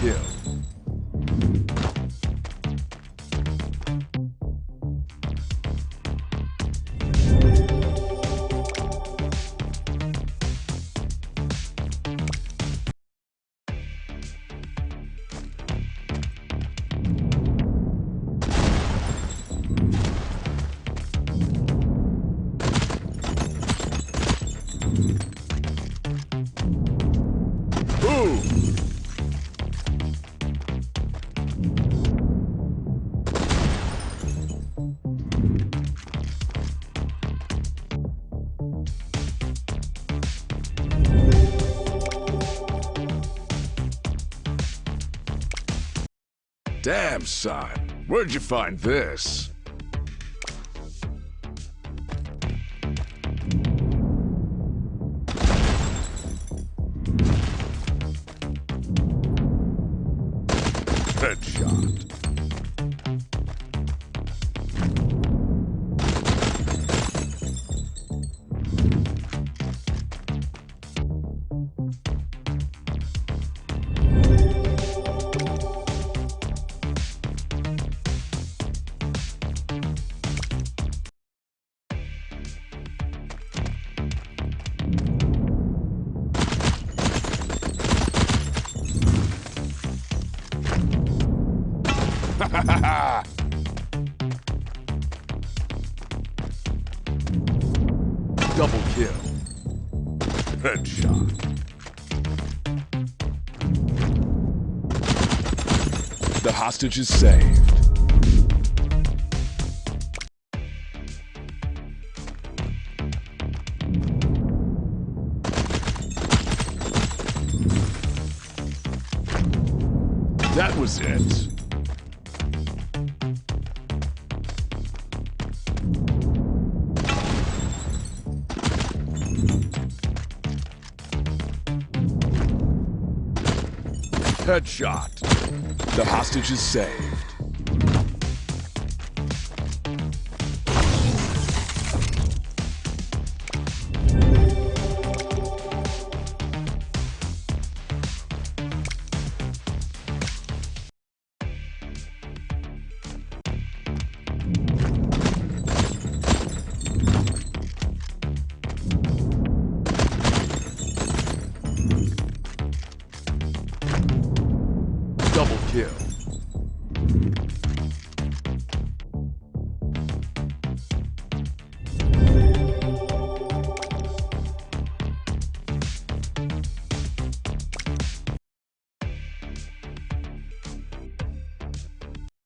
Kill. Damn, son. Where'd you find this? Headshot. Double kill. Headshot. The hostage is saved. That was it. Headshot. The hostage is saved. Double kill.